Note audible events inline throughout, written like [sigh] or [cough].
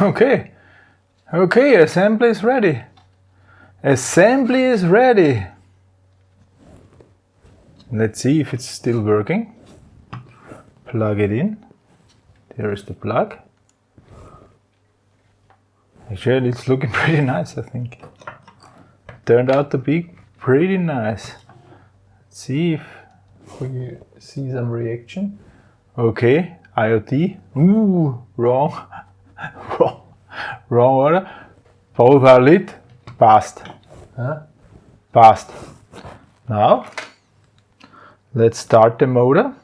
Okay. Okay, assembly is ready. Assembly is ready. Let's see if it's still working. Plug it in. There is the plug. Actually, it's looking [laughs] pretty nice, I think. Turned out to be pretty nice. Let's see if we see some reaction. Okay, IoT. Ooh, wrong. [laughs] wrong. Order. Both are lit. Passed. Huh? Passed. Now, let's start the motor.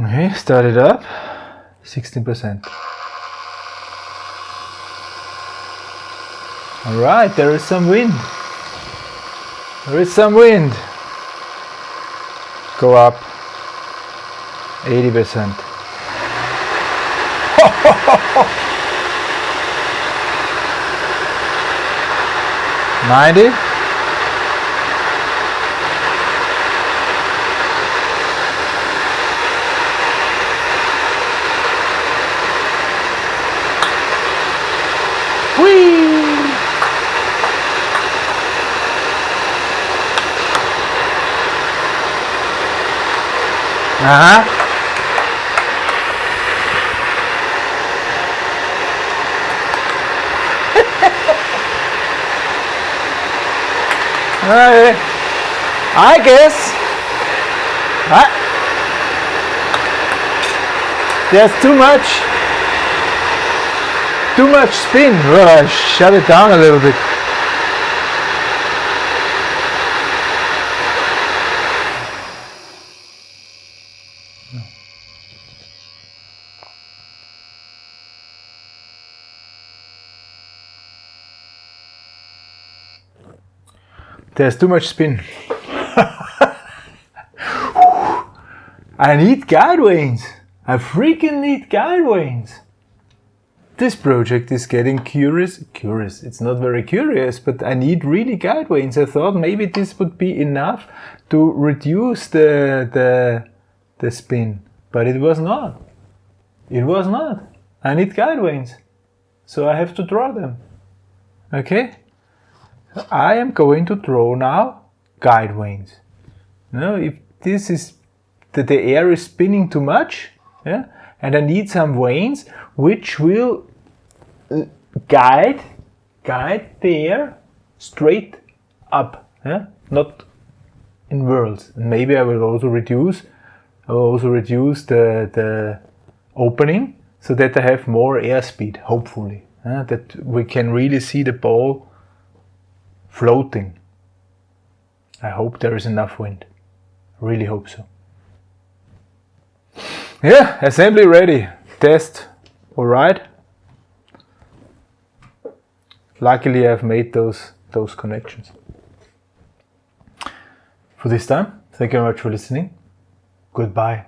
Okay, start it up. 16%. All right, there is some wind. There is some wind. Go up 80%. [laughs] Ninety. Uh-huh. I guess. Uh, there's too much. Too much spin. Uh, shut it down a little bit. There's too much spin. [laughs] I need guide vanes. I freaking need guide vanes. This project is getting curious. Curious. It's not very curious, but I need really guide vanes. I thought maybe this would be enough to reduce the the the spin, but it was not. It was not. I need guide vanes, so I have to draw them. Okay. I am going to draw now guide vanes. Now, if this is that the air is spinning too much, yeah, and I need some vanes which will guide guide the air straight up, yeah, not in whirls. And maybe I will also reduce I will also reduce the the opening so that I have more airspeed, hopefully, yeah, that we can really see the ball floating. I hope there is enough wind. Really hope so. Yeah, assembly ready. Test. Alright. Luckily I've made those those connections. For this time, thank you very much for listening. Goodbye.